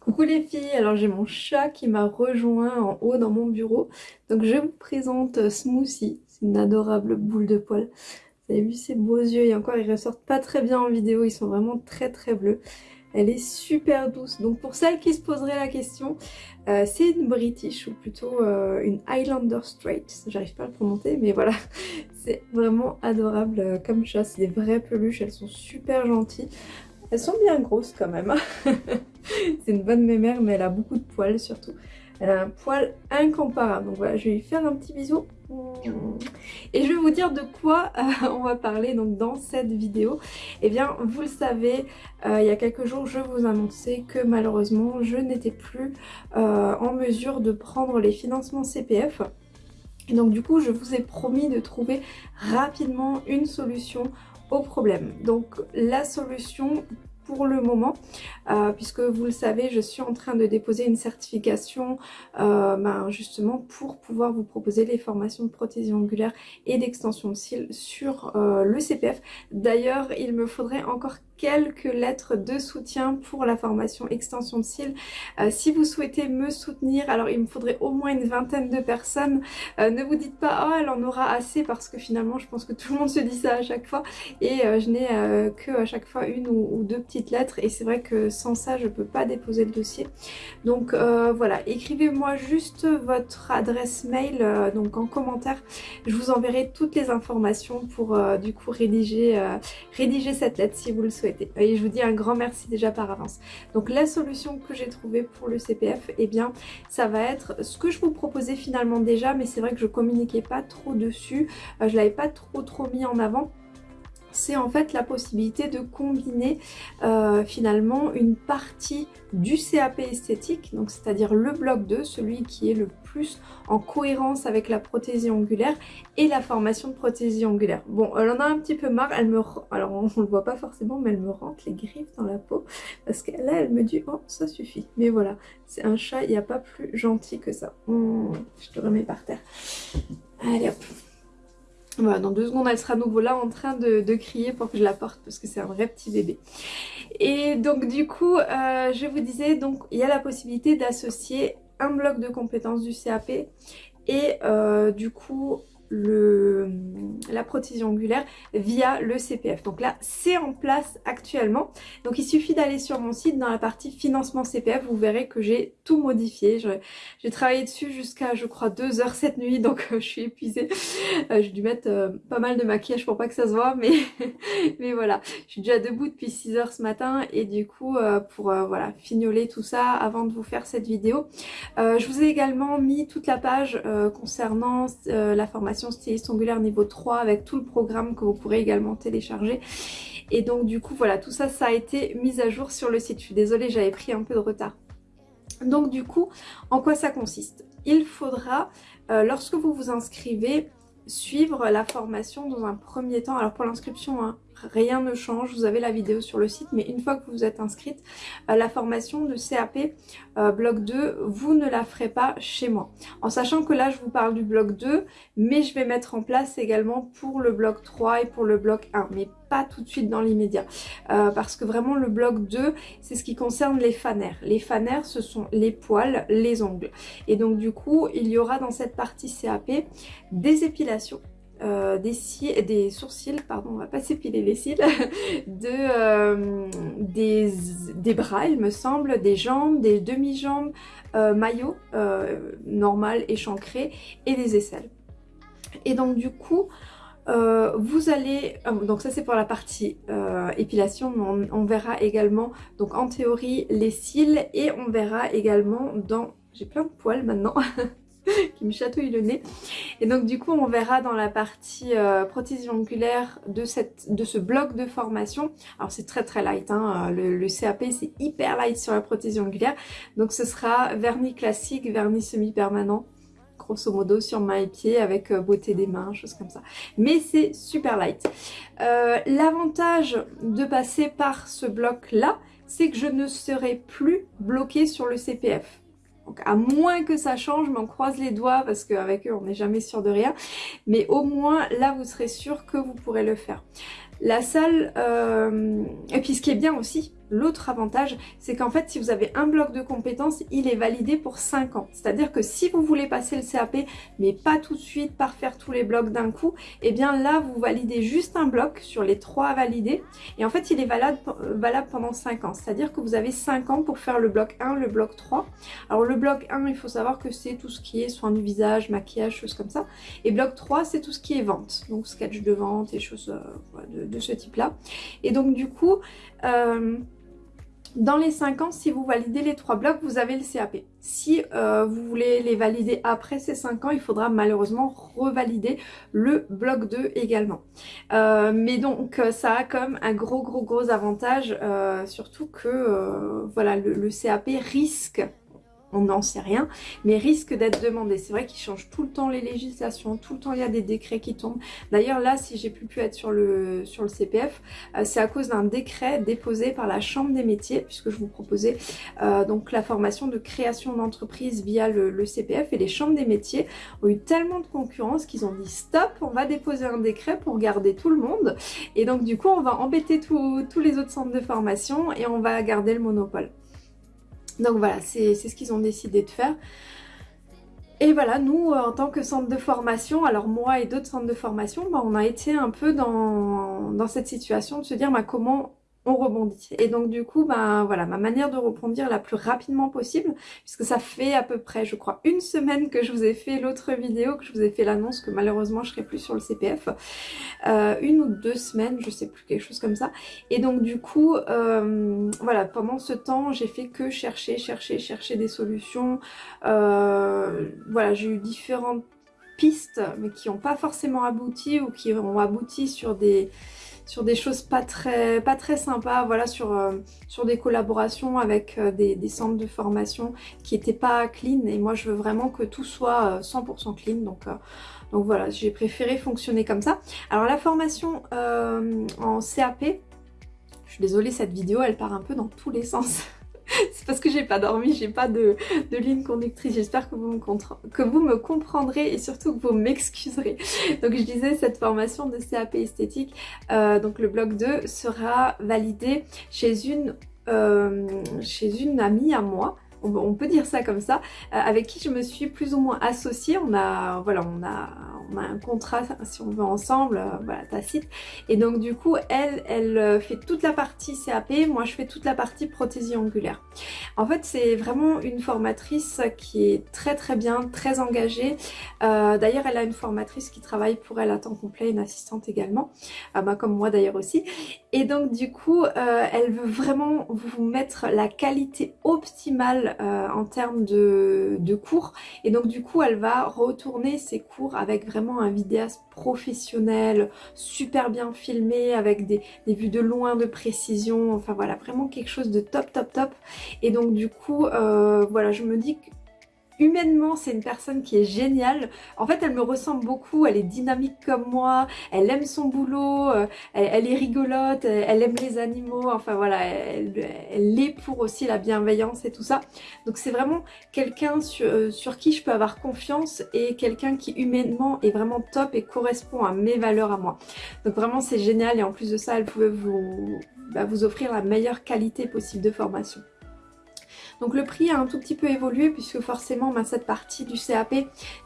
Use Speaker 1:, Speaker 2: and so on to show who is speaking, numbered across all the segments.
Speaker 1: Coucou les filles, alors j'ai mon chat qui m'a rejoint en haut dans mon bureau. Donc je vous présente Smoothie, c'est une adorable boule de poil. Vous avez vu ses beaux yeux et encore ils ressortent pas très bien en vidéo, ils sont vraiment très très bleus. Elle est super douce. Donc pour celles qui se poseraient la question, euh, c'est une British ou plutôt euh, une Highlander Straight. J'arrive pas à le prononcer mais voilà. C'est vraiment adorable euh, comme chat. C'est des vraies peluches, elles sont super gentilles. Elles sont bien grosses quand même. c'est une bonne mémère mais elle a beaucoup de poils surtout. Elle a un poil incomparable. Donc voilà, je vais lui faire un petit bisou. Et je vais vous dire de quoi euh, on va parler donc dans cette vidéo. Eh bien, vous le savez, euh, il y a quelques jours, je vous annonçais que malheureusement, je n'étais plus euh, en mesure de prendre les financements CPF. Et donc du coup, je vous ai promis de trouver rapidement une solution au problème. Donc la solution pour le moment, euh, puisque vous le savez, je suis en train de déposer une certification euh, ben, justement pour pouvoir vous proposer les formations de prothésie angulaire et d'extension de cils sur euh, le CPF. D'ailleurs, il me faudrait encore quelques lettres de soutien pour la formation extension de cils. Euh, si vous souhaitez me soutenir, alors il me faudrait au moins une vingtaine de personnes. Euh, ne vous dites pas « Oh, elle en aura assez » parce que finalement, je pense que tout le monde se dit ça à chaque fois. Et euh, je n'ai que à chaque fois une ou, deux petites lettres. Et c'est vrai que sans ça, je peux pas déposer le dossier. Donc voilà, écrivez-moi juste votre adresse mail donc en commentaire. Je vous enverrai toutes les informations pour du coup rédiger, rédiger cette lettre si vous le souhaitez. Et je vous dis un grand merci déjà par avance. Donc la solution que j'ai trouvée pour le CPF, eh bien ça va être ce que je vous proposais finalement déjà, mais c'est vrai que je communiquais pas trop dessus, euh, je l'avais pas trop trop mis en avant. C'est en fait la possibilité de combiner euh, finalement une partie du CAP esthétique, donc c'est-à-dire le bloc 2, celui qui est le plus en cohérence avec la prothésie angulaire et la formation de prothésie angulaire. Bon, elle en a un petit peu marre, elle me alors on, le voit pas forcément, mais elle me rentre les griffes dans la peau parce que là elle me dit oh ça suffit. Mais voilà, c'est un chat, il n'y a pas plus gentil que ça. Mmh, je te remets par terre. Allez hop. Voilà, dans deux secondes, elle sera nouveau là en train de, crier pour que je la porte parce que c'est un vrai petit bébé. Et donc du coup, euh, je vous disais, donc il y a la possibilité d'associer un bloc de compétences du CAP et euh, du coup le, la prothésie angulaire via le CPF. Donc là, c'est en place actuellement. Donc il suffit d'aller sur mon site dans la partie financement CPF. Vous verrez que j'ai tout modifié. J'ai travaillé dessus jusqu'à, je crois, 2 heures cette nuit. Donc je suis épuisée. Euh, j'ai dû mettre euh, pas mal de maquillage pour pas que ça se voit. Mais, mais voilà, je suis déjà debout depuis 6 heures ce matin. Et du coup, euh, pour voilà fignoler tout ça avant de vous faire cette vidéo, je vous ai également mis toute la page concernant la formation styliste angulaire niveau 3 avec tout le programme que vous pourrez également télécharger. Et donc du coup voilà tout ça ça a été mis à jour sur le site. Je suis désolée j'avais pris un peu de retard. Donc du coup en quoi ça consiste? Il faudra euh, lorsque vous vous inscrivez suivre la formation dans un premier temps. Alors pour l'inscription, hein, rien ne change, vous avez la vidéo sur le site, mais une fois que vous êtes inscrite, la formation de CAP euh, bloc 2, vous ne la ferez pas chez moi. En sachant que là, je vous parle du bloc 2, mais je vais mettre en place également pour le bloc 3 et pour le bloc 1, mais pas tout de suite dans l'immédiat. Euh, parce que vraiment, le bloc 2, c'est ce qui concerne les fanères. Les fanères, ce sont les poils, les ongles. Et donc, du coup, il y aura dans cette partie CAP des épilations euh, des, sourcils, pardon, on va pas s'épiler les cils, de, euh, des, des, bras il me semble, des jambes, des demi-jambes, euh, maillots normal échancré et des aisselles. Et donc du coup, vous allez, donc ça c'est pour la partie épilation, on, verra également, donc en théorie, les cils et on verra également dans, j'ai plein de poils maintenant, qui me chatouille le nez. Et donc du coup on verra dans la partie euh, prothésie de, cette, de ce bloc de formation. Alors c'est très très light, hein, le, le, CAP c'est hyper light sur la prothésie angulaire. Donc ce sera vernis classique, vernis semi-permanent grosso modo sur main et pied avec euh, beauté des mains, choses comme ça. Mais c'est super light. Euh, L'avantage de passer par ce bloc là, c'est que je ne serai plus bloquée sur le CPF. Donc à moins que ça change, mais on croise les doigts parce qu'avec eux on n'est jamais sûr de rien. Mais au moins là vous serez sûr que vous pourrez le faire. La salle, euh, et puis ce qui est bien aussi, L'autre avantage, c'est qu'en fait, si vous avez un bloc de compétences, il est validé pour 5 ans. C'est-à-dire que si vous voulez passer le CAP, mais pas tout de suite par faire tous les blocs d'un coup, eh bien là, vous validez juste un bloc sur les 3 à valider. Et en fait, il est valable, euh, pendant 5 ans. C'est-à-dire que vous avez 5 ans pour faire le bloc 1, le bloc 3. Alors le bloc 1, il faut savoir que c'est tout ce qui est soin du visage, maquillage, choses comme ça. Et bloc 3, c'est tout ce qui est vente. Donc sketch de vente et choses euh, de, de, ce type-là. Et donc du coup... Euh, dans les 5 ans, si vous validez les 3 blocs, vous avez le CAP. Si euh, vous voulez les valider après ces 5 ans, il faudra malheureusement revalider le bloc 2 également. Euh, mais donc ça a comme un gros gros gros avantage, surtout que voilà le CAP risque on n'en sait rien, mais risque d'être demandé. C'est vrai qu'ils changent tout le temps les législations, tout le temps il y a des décrets qui tombent. D'ailleurs là, si j'ai plus pu être sur le, le CPF, euh, c'est à cause d'un décret déposé par la Chambre des métiers, puisque je vous proposais euh, donc la formation de création d'entreprise via le, CPF, et les chambres des métiers ont eu tellement de concurrence qu'ils ont dit stop, on va déposer un décret pour garder tout le monde, et donc du coup on va embêter tous les autres centres de formation et on va garder le monopole. Donc voilà, c'est ce qu'ils ont décidé de faire. Et voilà, nous, en tant que centre de formation, alors moi et d'autres centres de formation, bah, on a été un peu dans, dans cette situation de se dire bah, comment on rebondit. Et donc du coup, ben voilà, ma manière de rebondir la plus rapidement possible, puisque ça fait à peu près, je crois, une semaine que je vous ai fait l'autre vidéo, que je vous ai fait l'annonce que malheureusement je serai plus sur le CPF, euh, une ou deux semaines, je sais plus, quelque chose comme ça. Et donc du coup, euh, voilà, pendant ce temps, j'ai fait que chercher, chercher, chercher des solutions. Euh, voilà, j'ai eu différentes pistes, mais qui n'ont pas forcément abouti ou qui ont abouti sur des sur des choses pas très, pas très sympas, voilà, sur, euh, sur des collaborations avec euh, des, centres de formation qui n'étaient pas clean. Et moi, je veux vraiment que tout soit 100% euh, clean. Donc, donc voilà, j'ai préféré fonctionner comme ça. Alors la formation en CAP, je suis désolée, cette vidéo, elle part un peu dans tous les sens. c'est parce que j'ai pas dormi, j'ai pas de, ligne conductrice. J'espère que, vous me que vous me comprendrez et surtout que vous m'excuserez. Donc je disais, cette formation de CAP esthétique, euh, donc le bloc 2 sera validé chez une, euh, chez une amie à moi on, peut dire ça comme ça, euh, avec qui je me suis plus ou moins associée. On a, voilà, on a, on a un contrat, si on veut, ensemble, euh, voilà, tacite. Et donc du coup, elle, elle euh, fait toute la partie CAP, moi je fais toute la partie prothésie angulaire. En fait, c'est vraiment une formatrice qui est très très bien, très engagée. d'ailleurs, elle a une formatrice qui travaille pour elle à temps complet, une assistante également, bah, comme moi d'ailleurs aussi. Et donc du coup, elle veut vraiment vous mettre la qualité optimale euh, en termes de, cours. Et donc du coup elle va retourner ses cours avec vraiment un vidéaste professionnel, super bien filmé avec des, vues de loin de précision, enfin voilà vraiment quelque chose de top top top. Et donc du coup euh, voilà je me dis que humainement, c'est une personne qui est géniale. En fait, elle me ressemble beaucoup, elle est dynamique comme moi, elle aime son boulot, euh, elle, est rigolote, elle, aime les animaux, enfin voilà, elle, est pour aussi la bienveillance et tout ça. Donc c'est vraiment quelqu'un sur, euh, sur, qui je peux avoir confiance et quelqu'un qui humainement est vraiment top et correspond à mes valeurs à moi. Donc vraiment c'est génial et en plus de ça, elle pouvait vous, bah, vous offrir la meilleure qualité possible de formation. Donc le prix a un tout petit peu évolué puisque forcément bah, cette partie du CAP,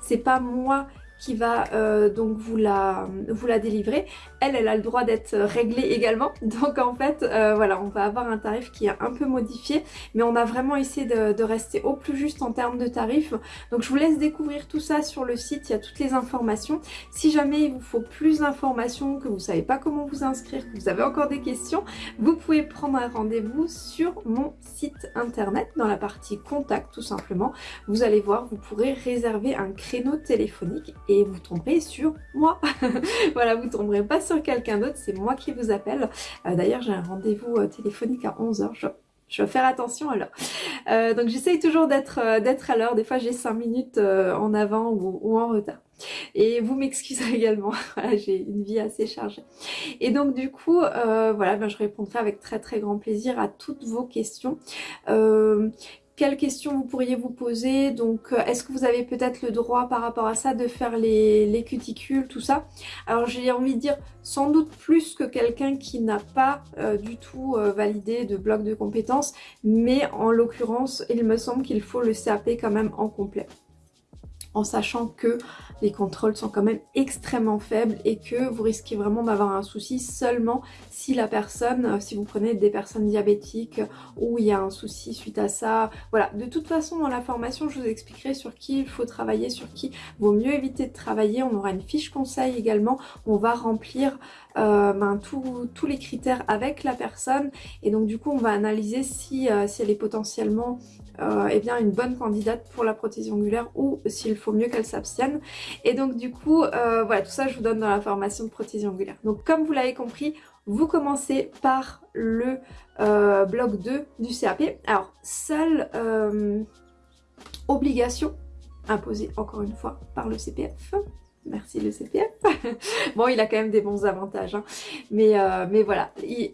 Speaker 1: c'est pas moi qui va euh, donc vous la, vous la délivrer. Elle, elle a le droit d'être réglée également. Donc en fait, euh, voilà, on va avoir un tarif qui est un peu modifié. Mais on a vraiment essayé de, rester au plus juste en termes de tarifs. Donc je vous laisse découvrir tout ça sur le site. Il y a toutes les informations. Si jamais il vous faut plus d'informations, que vous savez pas comment vous inscrire, que vous avez encore des questions, vous pouvez prendre un rendez-vous sur mon site internet dans la partie contact tout simplement. Vous allez voir, vous pourrez réserver un créneau téléphonique et vous tomberez sur moi. voilà, vous tomberez pas sur quelqu'un d'autre, c'est moi qui vous appelle. Euh, d'ailleurs, j'ai un rendez-vous euh, téléphonique à 11h. Je, vais faire attention alors. Euh, donc j'essaye toujours d'être d'être à l'heure. Des fois j'ai 5 minutes en avant ou, en retard. Et vous m'excuserez également, j'ai une vie assez chargée. Et donc du coup, voilà, ben, je répondrai avec très très grand plaisir à toutes vos questions. Quelles questions vous pourriez vous poser? Donc euh, est-ce que vous avez peut-être le droit par rapport à ça de faire les, cuticules, tout ça? Alors j'ai envie de dire sans doute plus que quelqu'un qui n'a pas euh, du tout euh, validé de bloc de compétences, mais en l'occurrence il me semble qu'il faut le CAP quand même en complet en sachant que les contrôles sont quand même extrêmement faibles et que vous risquez vraiment d'avoir un souci seulement si la personne, euh, si vous prenez des personnes diabétiques ou il y a un souci suite à ça. Voilà, de toute façon dans la formation je vous expliquerai sur qui il faut travailler, sur qui vaut mieux éviter de travailler. On aura une fiche conseil également, on va remplir euh, ben, tous les critères avec la personne et donc du coup on va analyser si, euh, si elle est potentiellement euh, eh bien, une bonne candidate pour la prothèse ongulaire ou s'il faut mieux qu'elle s'abstienne. Et donc du coup, euh, voilà, tout ça je vous donne dans la formation de prothèse ongulaire. Donc comme vous l'avez compris, vous commencez par le euh, bloc 2 du CAP. Alors, seule obligation imposée encore une fois par le CPF, Merci le CPF. bon, il a quand même des bons avantages. Hein. Mais, euh, mais voilà,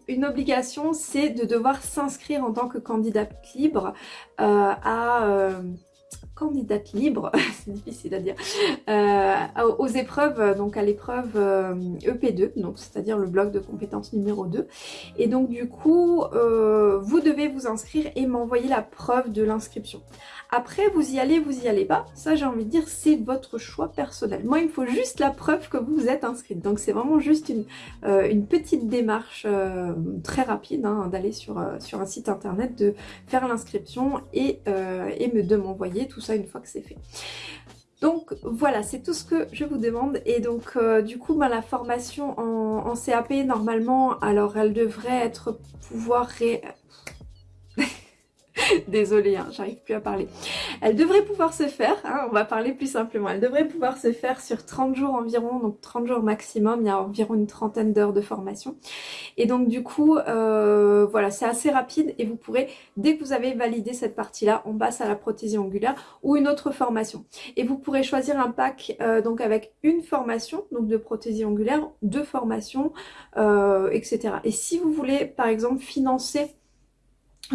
Speaker 1: une obligation, c'est de devoir s'inscrire en tant que candidate libre euh, à... Euh, candidate libre, c'est difficile à dire, aux épreuves, donc à l'épreuve EP2, e donc c'est-à-dire le bloc de compétences numéro 2. Et donc du coup, vous devez vous inscrire et m'envoyer la preuve de l'inscription. Après, vous y allez, vous y allez pas. Ça, j'ai envie de dire, c'est votre choix personnel. Moi, il me faut juste la preuve que vous êtes inscrite. Donc, c'est vraiment juste une, euh, une petite démarche euh, très rapide hein, d'aller sur, euh, sur un site internet, de faire l'inscription et, et de m'envoyer tout ça une fois que c'est fait. Donc voilà, c'est tout ce que je vous demande. Et donc du coup, bah, la formation en, en, CAP, normalement, alors elle devrait être pouvoir ré... Désolée, hein, j'arrive plus à parler. Elle devrait pouvoir se faire, hein, on va parler plus simplement, elle devrait pouvoir se faire sur 30 jours environ, donc 30 jours maximum, il y a environ une trentaine d'heures de formation. Et donc du coup, euh, voilà, c'est assez rapide et vous pourrez, dès que vous avez validé cette partie-là, on passe à la prothésie ongulaire ou une autre formation. Et vous pourrez choisir un pack euh, donc avec une formation, donc de prothésie ongulaire, deux formations, euh, etc. Et si vous voulez par exemple financer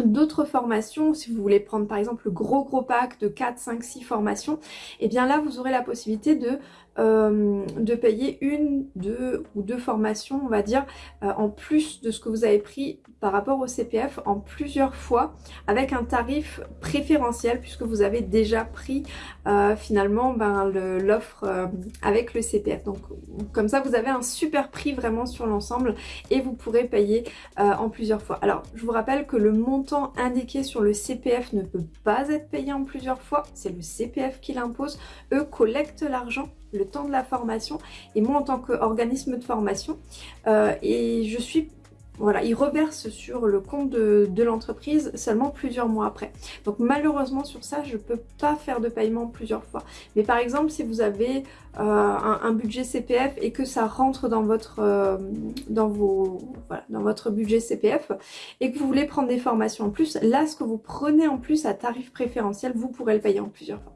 Speaker 1: d'autres formations, si vous voulez prendre par exemple le gros gros pack de 4, 5, 6 formations, et eh bien là vous aurez la possibilité de euh, de payer une, deux ou deux formations, on va dire, euh, en plus de ce que vous avez pris par rapport au CPF en plusieurs fois avec un tarif préférentiel puisque vous avez déjà pris euh, finalement ben, l'offre avec le CPF. Donc comme ça vous avez un super prix vraiment sur l'ensemble et vous pourrez payer en plusieurs fois. Alors je vous rappelle que le montant indiqué sur le CPF ne peut pas être payé en plusieurs fois, c'est le CPF qui l'impose. Eux collectent l'argent le temps de la formation et moi en tant qu'organisme de formation euh, et je suis voilà, il reverse sur le compte de, l'entreprise seulement plusieurs mois après. Donc malheureusement sur ça, je peux pas faire de paiement plusieurs fois. Mais par exemple, si vous avez euh, un, budget CPF et que ça rentre dans votre, euh, dans, vos, voilà, dans votre budget CPF et que vous voulez prendre des formations en plus, là, ce que vous prenez en plus à tarif préférentiel, vous pourrez le payer en plusieurs fois.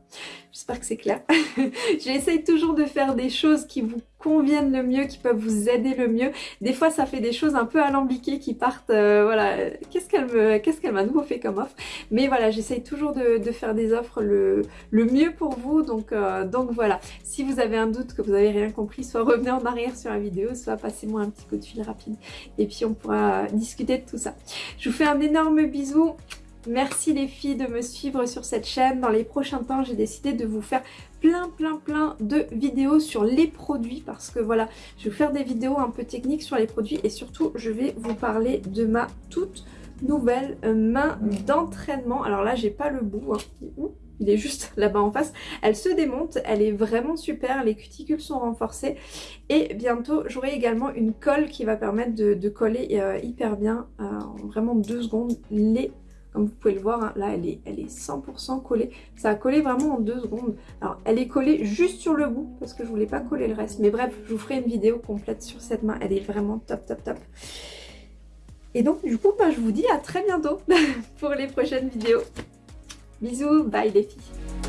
Speaker 1: J'espère que c'est clair. J'essaye toujours de faire des choses qui vous conviennent le mieux, qui peuvent vous aider le mieux. Des fois, ça fait des choses un peu alambiquées qui partent, euh, voilà, qu'est-ce qu'elle me, qu'est-ce qu'elle m'a nouveau fait comme offre? Mais voilà, j'essaye toujours de, faire des offres le, le mieux pour vous. Donc, donc voilà, si vous avez un doute, que vous n'avez rien compris, soit revenez en arrière sur la vidéo, soit passez-moi un petit coup de fil rapide. Et puis, on pourra discuter de tout ça. Je vous fais un énorme bisou. Merci les filles de me suivre sur cette chaîne. Dans les prochains temps, j'ai décidé de vous faire plein plein plein de vidéos sur les produits parce que voilà, je vais faire des vidéos un peu techniques sur les produits et surtout, je vais vous parler de ma toute nouvelle main d'entraînement. Alors là, j'ai pas le bout, hein. Il est juste là-bas en face. Elle se démonte, elle est vraiment super, les cuticules sont renforcées et bientôt j'aurai également une colle qui va permettre de, coller euh, hyper bien euh, en vraiment deux secondes les comme vous pouvez le voir, hein, là, elle est, elle est 100% collée. Ça a collé vraiment en deux secondes. Alors, elle est collée juste sur le bout parce que je voulais pas coller le reste. Mais bref, je vous ferai une vidéo complète sur cette main. Elle est vraiment top, top, top. Et donc, du coup, bah, je vous dis à très bientôt pour les prochaines vidéos. Bisous, bye les filles